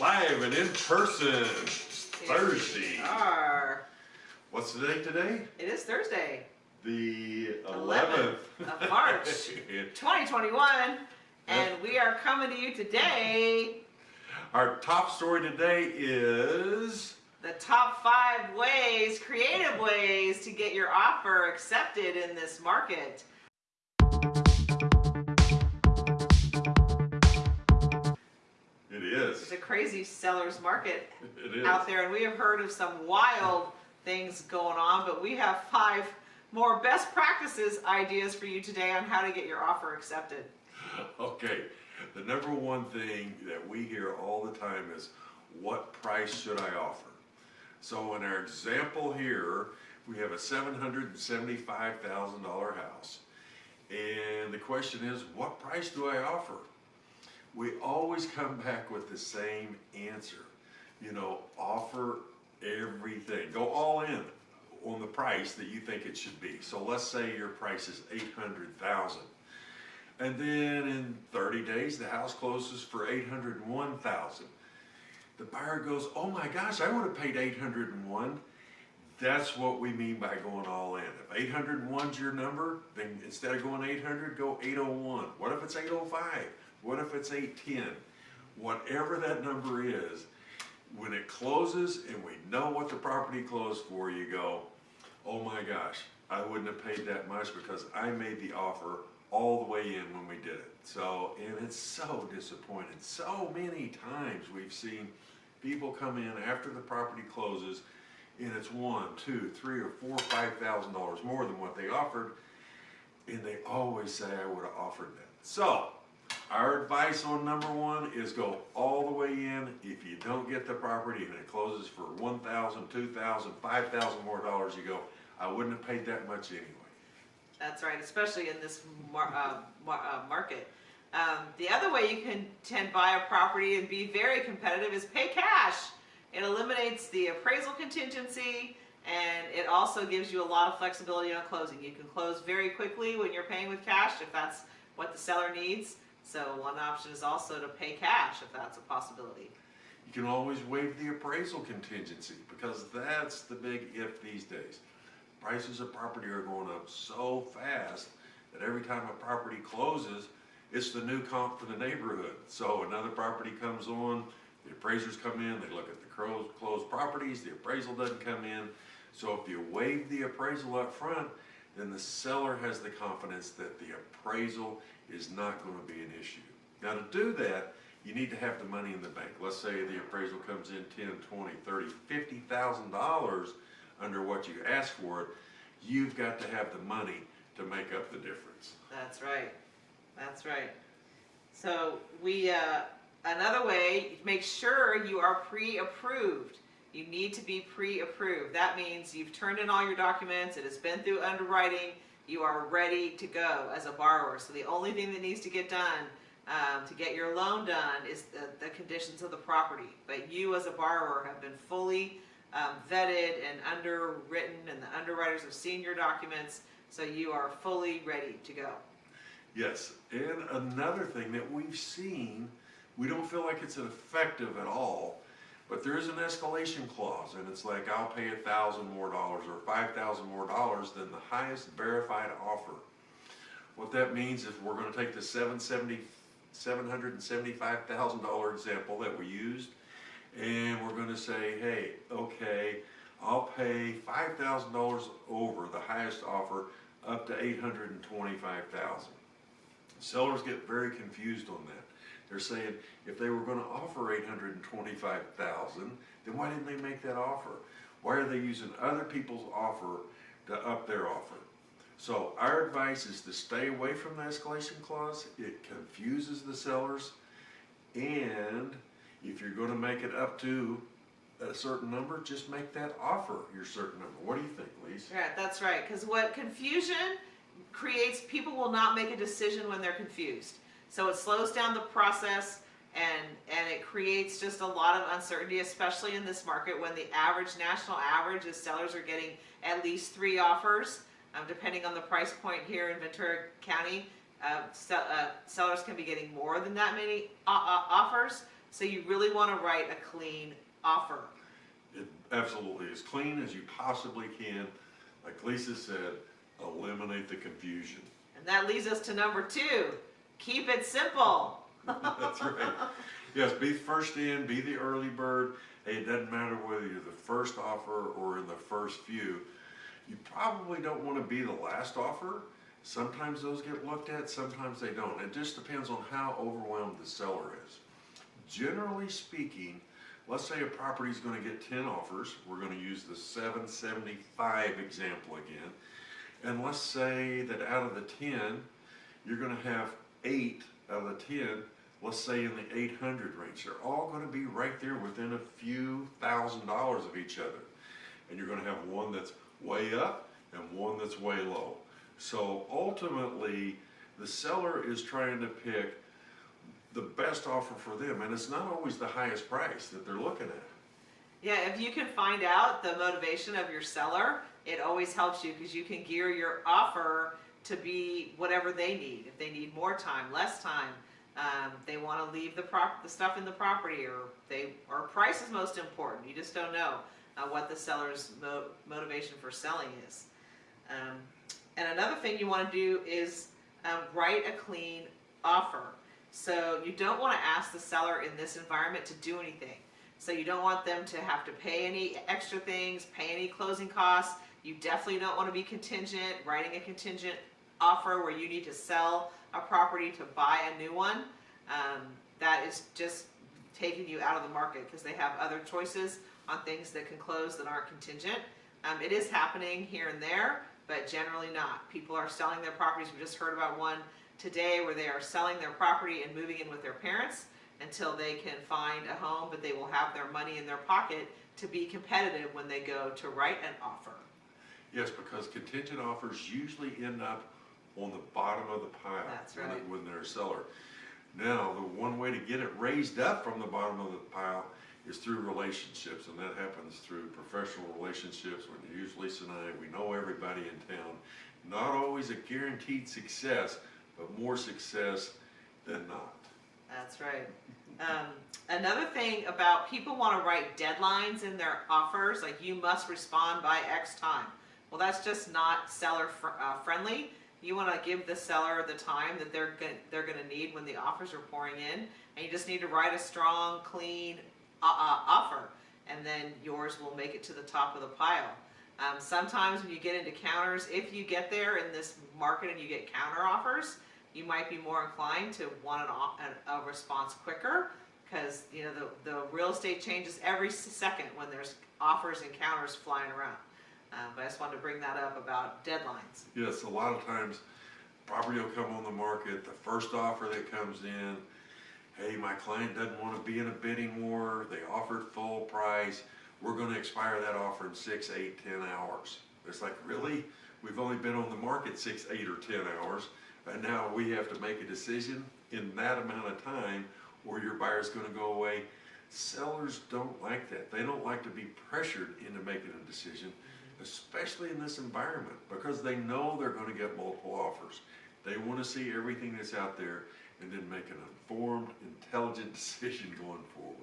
live and in person. Thursday. Are. What's the date today? It is Thursday, The 11th 11th. of March, 2021, and we are coming to you today. Our top story today is The top five ways, creative ways to get your offer accepted in this market. Crazy seller's market out there, and we have heard of some wild things going on, but we have five more best practices ideas for you today on how to get your offer accepted. Okay, the number one thing that we hear all the time is, what price should I offer? So in our example here, we have a seven hundred and seventy-five thousand dollar house. And the question is, what price do I offer? We always come back with the same answer. You know, offer everything, go all in on the price that you think it should be. So let's say your price is eight hundred thousand. And then in 30 days, the house closes for 801,000. The buyer goes, "Oh my gosh, I would have paid 801." That's what we mean by going all in. If 801 is your number, then instead of going 800, go 801. What if it's 805? What if it's 810? Whatever that number is, when it closes and we know what the property closed for, you go, "Oh my gosh, I wouldn't have paid that much because I made the offer all the way in when we did it. So, and it's so disappointing. So many times we've seen people come in after the property closes and it's one, two, three, or four, five thousand dollars more than what they offered, and they always say I would have offered that. So, our advice on number one is go all the way in. If you don't get the property and it closes for one thousand, two thousand, five thousand more dollars, you go, I wouldn't have paid that much anyway. That's right, especially in this mar- uh, mar- uh, market. Um, the other way you can tend buy a property and be very competitive is pay cash. It eliminates the appraisal contingency and it also gives you a lot of flexibility on closing. You can close very quickly when you're paying with cash if that's what the seller needs. So one option is also to pay cash if that's a possibility. You can always waive the appraisal contingency because that's the big if these days. Prices of property are going up so fast that every time a property closes, it's the new comp for the neighborhood. So another property comes on, the appraisers come in, they look at the closed, properties, the appraisal doesn't come in. So if you waive the appraisal up front, then the seller has the confidence that the appraisal is not gonna be an issue. Now to do that, you need to have the money in the bank. Let's say the appraisal comes in 10, 20, 30, 50,000 dollars under what you ask for it. You've got to have the money to make up the difference. That's right. That's right. So we, uh, another way, make sure you are pre-approved. You need to be pre-approved. That means you've turned in all your documents, it has been through underwriting, you are ready to go as a borrower. So the only thing that needs to get done um, to get your loan done is the, the conditions of the property. But you as a borrower have been fully um, vetted and underwritten and the underwriters have seen your documents, so you are fully ready to go. Yes, and another thing that we've seen, we don't feel like it's effective at all, but there is an escalation clause, and it's like, I'll pay a thousand more dollars or five thousand more dollars than the highest verified offer. What that means is we're gonna take the seven seventy, seven hundred and seventy-five thousand dollar example that we used, and we're gonna say, hey, okay, I'll pay five thousand dollars over the highest offer up to eight hundred and twenty-five thousand. Sellers get very confused on that. They're saying, if they were offer hundred and twenty-five thousand, then why didn't they make that offer? Why are they using other people's offer to up their offer? So our advice is to stay away from the escalation clause. It confuses the sellers. And if you're gonna make it up to a certain number, just make that offer your certain number. What do you think, Lisa? Right, that's right. Because what confusion creates, people will not make a decision when they're confused. So it slows down the process and and it creates just a lot of uncertainty, especially in this market when the average national average is sellers are getting at least three offers, um, depending on the price point here in Ventura County. Uh, uh, sellers can be getting more than that many offers. So you really want to write a clean offer. It absolutely as clean as you possibly can. Like Lisa said, eliminate the confusion. And that leads us to number two, keep it simple. That's right. Yes, be first in, be the early bird. Hey, it doesn't matter whether you're the first offer or in the first few. You probably don't want to be the last offer. Sometimes those get looked at, sometimes they don't. It just depends on how overwhelmed the seller is. Generally speaking, let's say a property is going to get 10 offers. We're going to use the 775 example again. And let's say that out of the 10, you're going to have eight out of the 10, let's say in the 800 range. They're all going to be right there within a few thousand dollars of each other. And you're going to have one that's way up and one that's way low. So ultimately, the seller is trying to pick the best offer for them, and it's not always the highest price that they're looking at. Yeah, if you can find out the motivation of your seller, it always helps you because you can gear your offer to be whatever they need. If they need more time, less time, um, they want to leave the prop, the stuff in the property, or they, or price is most important. You just don't know uh, what the seller's mo- motivation for selling is. Um, and another thing you want to do is um, write a clean offer. So you don't want to ask the seller in this environment to do anything. So you don't want them to have to pay any extra things, pay any closing costs. You definitely don't want to be contingent, writing a contingent offer where you need to sell a property to buy a new one. Um, that is just taking you out of the market because they have other choices on things that can close that aren't contingent. Um, it is happening here and there, but generally not. People are selling their properties. We just heard about one today where they are selling their property and moving in with their parents until they can find a home, but they will have their money in their pocket to be competitive when they go to write an offer. Yes, because contingent offers usually end up on the bottom of the pile. That's when it- When they're a seller. Now, the one way to get it raised up from the bottom of the pile is through relationships, and that happens through professional relationships. When you use Lisa and I, we know everybody in town. Not always a guaranteed success, but more success than not. That's right. Um, another thing about people want to write deadlines in their offers, like you must respond by X time. Well, that's just not seller fr- uh, friendly. You want to give the seller the time that they're go- they're going to need when the offers are pouring in, and you just need to write a strong, clean uh, uh, offer, and then yours will make it to the top of the pile. Um, sometimes when you get into counters, if you get there in this market and you get counter offers, you might be more inclined to want an, a response quicker because you know the, the real estate changes every second when there's offers and counters flying around. Um, but I just wanted to bring that up about deadlines. Yes, a lot of times, property will come on the market, the first offer that comes in, hey, my client doesn't wanna be in a bidding war, they offered full price, we're gonna expire that offer in six, eight, ten hours. It's like, really? We've only been on the market six, eight, or ten hours, and now we have to make a decision in that amount of time, or your buyer's gonna go away. Sellers don't like that, they don't like to be pressured into making a decision especially in this environment, because they know they're gonna get multiple offers. They wanna see everything that's out there and then make an informed, intelligent decision going forward.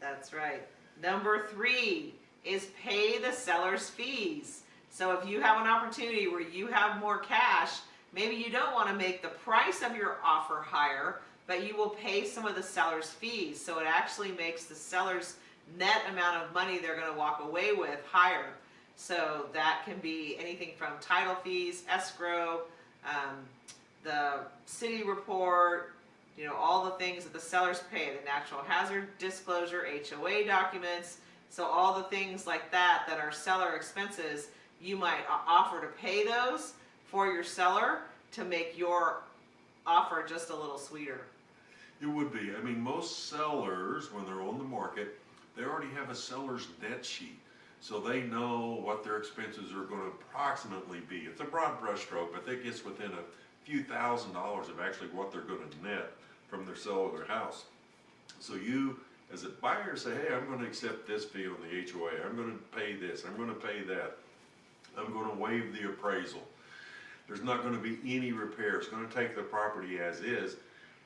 That's right. Number three is pay the seller's fees. So if you have an opportunity where you have more cash, maybe you don't want to make the price of your offer higher, but you will pay some of the seller's fees. So it actually makes the seller's net amount of money they're going to walk away with higher. So that can be anything from title fees, escrow, um, the city report, you know, all the things that the sellers pay, the natural hazard disclosure, HOA documents. So all the things like that that are seller expenses, you might offer to pay those for your seller to make your offer just a little sweeter. It would be, I mean, most sellers, when they're on the market, they already have a seller's net sheet. So they know what their expenses are gonna approximately be. It's a broad brushstroke, but that gets within a few thousand dollars of actually what they're gonna net from their sale of their house. So you, as a buyer, say, hey, I'm gonna accept this fee on the HOA, I'm gonna pay this, I'm gonna pay that. I'm gonna waive the appraisal. There's not gonna be any repair, it's gonna take the property as is.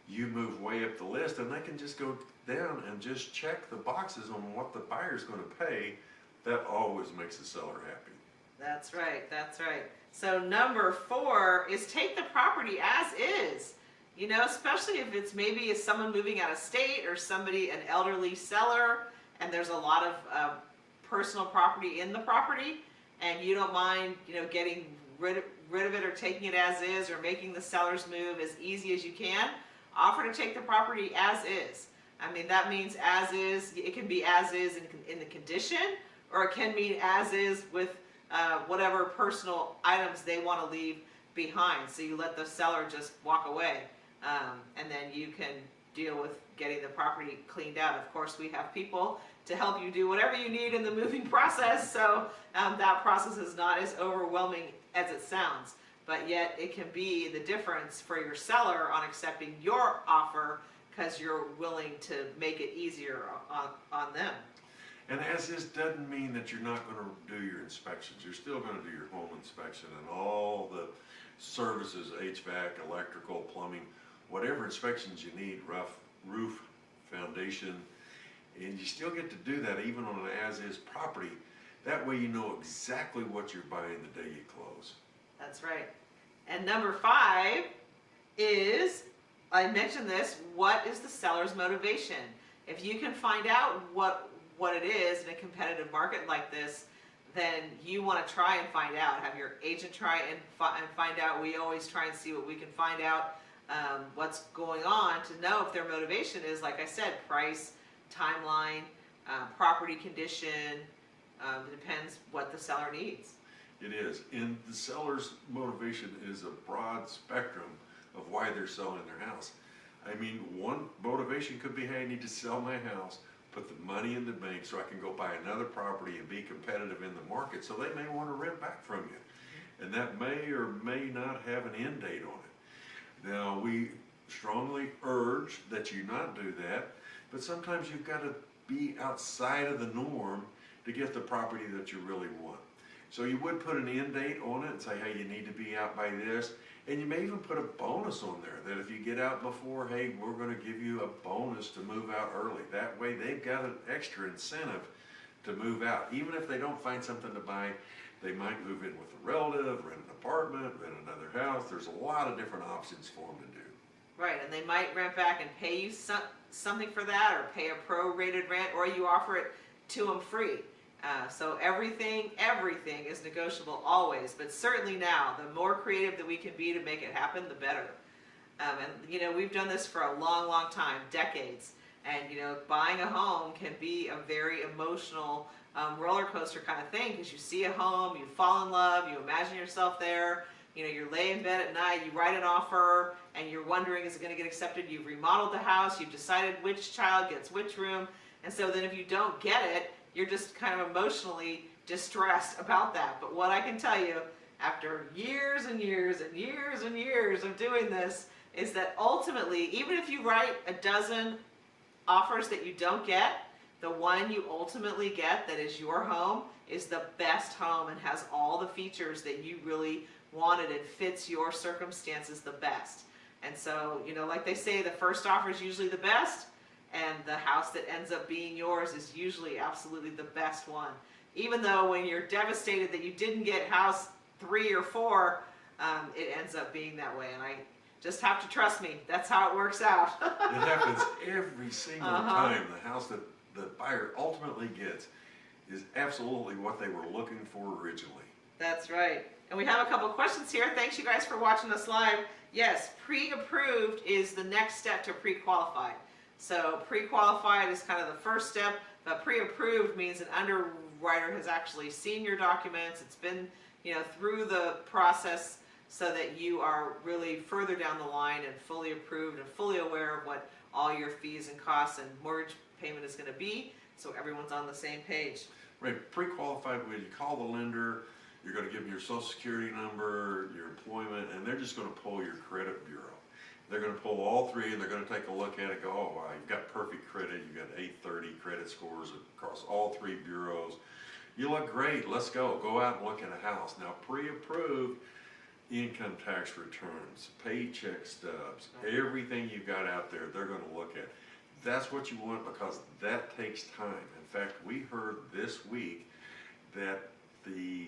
you move way up the list and they can just go down and just check the boxes on what the buyer's gonna pay. That always makes the seller happy. That's right, that's right. So number four is take the property as is. You know, especially if it's maybe if someone moving out of state or somebody, an elderly seller, and there's a lot of uh, personal property in the property, and you don't mind, you know, getting rid of, rid of it or taking it as is or making the seller's move as easy as you can, offer to take the property as is. I mean, that means as is, it can be as is in, in the condition, or it can mean as is with uh, whatever personal items they want to leave behind. So you let the seller just walk away, um, and then you can deal with getting the property cleaned out. Of course, we have people to help you do whatever you need in the moving process, so um, that process is not as overwhelming as it sounds. But yet, it can be the difference for your seller on accepting your offer because you're willing to make it easier on, on them. And as this doesn't mean that you're not gonna do your inspections, you're still gonna do your home inspection and all the services, HVAC, electrical, plumbing, whatever inspections you need, rough, roof, foundation, and you still get to do that even on an as-is property. That way you know exactly what you're buying the day you close. That's right. And number five is, I mentioned this, what is the seller's motivation? If you can find out what, what it is in a competitive market like this, then you want to try and find out. Have your agent try and, fi- and find out. We always try and see what we can find out um, what's going on to know if their motivation is, like I said, price, timeline, uh, property condition. Um, it depends what the seller needs. It is, and the seller's motivation is a broad spectrum of why they're selling their house. I mean, one motivation could be, hey, I need to sell my house, put the money in the bank so I can go buy another property and be competitive in the market, so they may wanna rent back from you. And that may or may not have an end date on it. Now, we strongly urge that you not do that, but sometimes you've gotta be outside of the norm to get the property that you really want. So you would put an end date on it and say, hey, you need to be out by this. And you may even put a bonus on there that if you get out before, hey, we're gonna give you a bonus to move out early. That way they've got an extra incentive to move out. Even if they don't find something to buy, they might move in with a relative, rent an apartment, rent another house. There's a lot of different options for them to do. Right, and they might rent back and pay you some, something for that, or pay a prorated rent, or you offer it to them free. Uh, so everything, everything is negotiable always, but certainly now, the more creative that we can be to make it happen, the better. Um, and you know, we've done this for a long, long time, decades. And you know, buying a home can be a very emotional um, roller coaster kind of thing because you see a home, you fall in love, you imagine yourself there. You know, you're laying in bed at night, you write an offer, and you're wondering is it going to get accepted? You've remodeled the house, you've decided which child gets which room, and so then if you don't get it, you're just kind of emotionally distressed about that. But what I can tell you, after years and years and years and years of doing this, is that ultimately, even if you write a dozen offers that you don't get, the one you ultimately get that is your home is the best home and has all the features that you really wanted and fits your circumstances the best. And so, you know, like they say, the first offer is usually the best, and the house that ends up being yours is usually absolutely the best one. Even though when you're devastated that you didn't get house three or four, um, it ends up being that way. And I just have to trust me. That's how it works out. It happens every single Uh-huh. time. The house that the buyer ultimately gets is absolutely what they were looking for originally. That's right. And we have a couple questions here. Thanks you guys for watching us live. Yes, pre-approved is the next step to pre-qualified. So pre-qualified is kind of the first step, but pre-approved means an underwriter has actually seen your documents. It's been, you know, through the process so that you are really further down the line and fully approved and fully aware of what all your fees and costs and mortgage payment is going to be. So everyone's on the same page. Right, pre-qualified, when you call the lender, you're gonna give them your social security number, your employment, and they're just gonna pull your credit bureau. They're gonna pull all three and they're gonna take a look at it, go, oh, wow, you've got perfect credit, you've got eight thirty credit scores across all three bureaus. You look great, let's go, go out and look at a house. Now, pre-approved, income tax returns, paycheck stubs, everything you've got out there, they're gonna look at. That's what you want because that takes time. In fact, we heard this week that the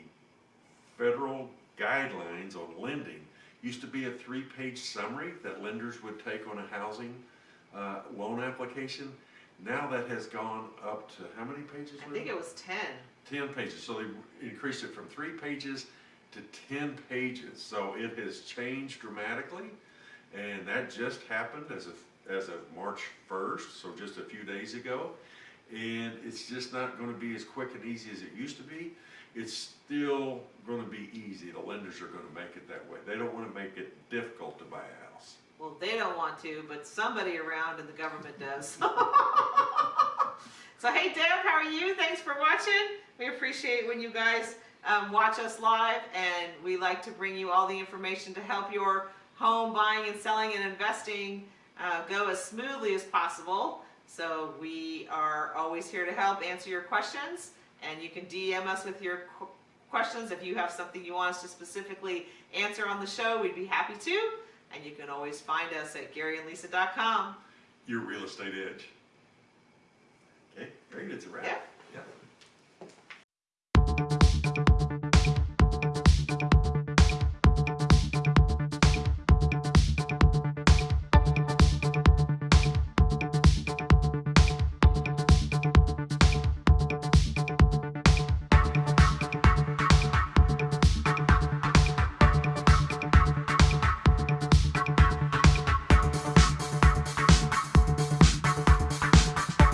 federal guidelines on lending used to be a three-page summary that lenders would take on a housing uh, loan application. Now that has gone up to, how many pages? I think it was ten. 10 pages, so they increased it from three pages to 10 pages. So it has changed dramatically, and that just happened as of, as of March 1st, so just a few days ago. And it's just not gonna be as quick and easy as it used to be. It's still gonna be easy, the lenders are gonna make it that way. They don't wanna make it difficult to buy a house. Well, they don't want to, but somebody around in the government does. so, hey, Deb, how are you? Thanks for watching. We appreciate when you guys um, watch us live, and we like to bring you all the information to help your home buying and selling and investing uh, go as smoothly as possible. So, we are always here to help answer your questions, and you can DM us with your qu- questions if you have something you want us to specifically answer on the show. We'd be happy to. And you can always find us at GaryandLisa.com. Your real estate edge. Okay, very good, it's a wrap. Yeah. Yeah.